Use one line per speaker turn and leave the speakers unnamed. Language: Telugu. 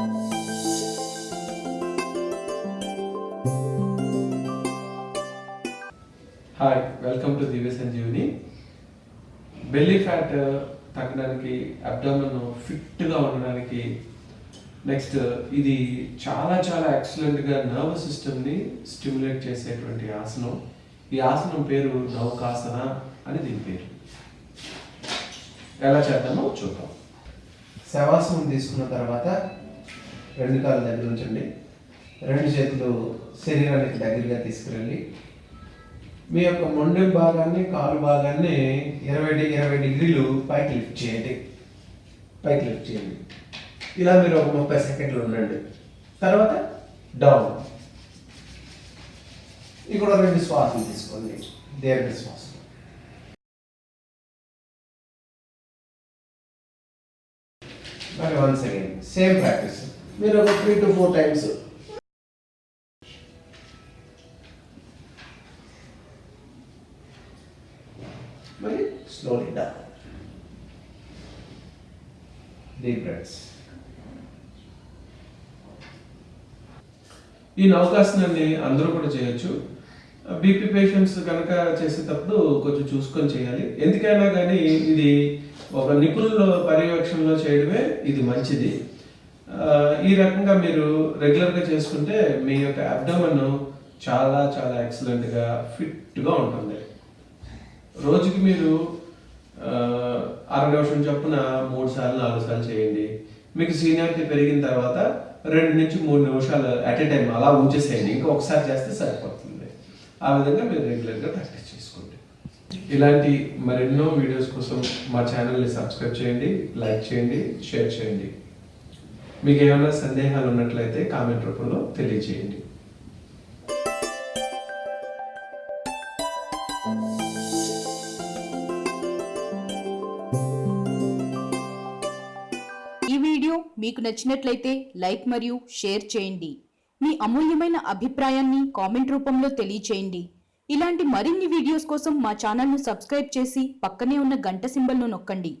Hi welcome to Divya Sanjeevini belly fat తగ్గడానికి అబ్డామన్ ఫిట్గా ఉండడానికి నెక్స్ట్ uh, ఇది చాలా చాలా ఎక్సలెంట్గా నర్వస్ సిస్టమ్ని స్టిమ్యులేట్ చేసేటువంటి ఆసనం. ఈ ఆసనం పేరు నౌకాసన అని దీని పేరు. ఎలా చేద్దామో చూద్దాం. శవాసనం తీసుకున్న తర్వాత రెండు కాళ్ళు దగ్గర ఉంచండి. రెండు చేతులు శరీరానికి దగ్గరగా తీసుకురండి. మీ యొక్క మొండెం భాగాన్ని కాలు భాగాన్ని ఇరవై డి- ఇరవై డిగ్రీలు పైకి లిఫ్ట్ చేయండి. పైకి లిఫ్ట్ చేయండి. ఇలా మీరు ఒక ముప్పై సెకండ్లు ఉండండి. తర్వాత డౌన్. ఇక్కడ రెండు శ్వాసలు తీసుకోండి. దీర్ఘ శ్వాస మరి వన్స్ అగైన్ సేమ్ ప్రాక్టీస్. మీరు ఒక త్రీ టు ఫోర్ టైమ్స్ మరి స్లోలీ డౌన్ డీప్ బ్రెత్స్ ఈ నౌకాసనాన్ని అందరూ కూడా చేయొచ్చు. బీపీ పేషెంట్స్ కనుక చేసేటప్పుడు కొంచెం చూసుకొని చేయాలి. ఎందుకైనా కానీ ఇది ఒక నిపుణుల పర్యవేక్షణలో చేయడమే ఇది మంచిది. ఈ రకంగా మీరు రెగ్యులర్గా చేసుకుంటే మీ యొక్క అబ్డమన్ చాలా చాలా ఎక్సలెంట్గా ఫిట్గా ఉంటుంది. రోజుకి మీరు అర నిమిషం చొప్పున మూడు సార్లు నాలుగు సార్లు చేయండి. మీకు సీనియారిటీ పెరిగిన తర్వాత రెండు నుంచి మూడు నిమిషాలు అట్ ఏ టైం అలా ఉంచేసేయండి. ఇంకా ఒకసారి చేస్తే సరిపోతుంది. ఆ విధంగా మీరు రెగ్యులర్గా ప్రాక్టీస్ చేసుకోండి. ఇలాంటి మరెన్నో వీడియోస్ కోసం మా ఛానల్ని సబ్స్క్రైబ్ చేయండి లైక్ చేయండి షేర్ చేయండి. మీకు ఏమైనా సందేహాలు ఉన్నట్లయితే కామెంట్ రూపంలో తెలియజేయండి.
ఈ వీడియో మీకు నచ్చినట్లయితే లైక్ మరియు షేర్ చేయండి. మీ అమూల్యమైన అభిప్రాయాన్ని కామెంట్ రూపంలో తెలియచేయండి. ఇలాంటి మరిన్ని వీడియోస్ కోసం మా ఛానల్ను సబ్స్క్రైబ్ చేసి పక్కనే ఉన్న గంట సింబల్ను నొక్కండి.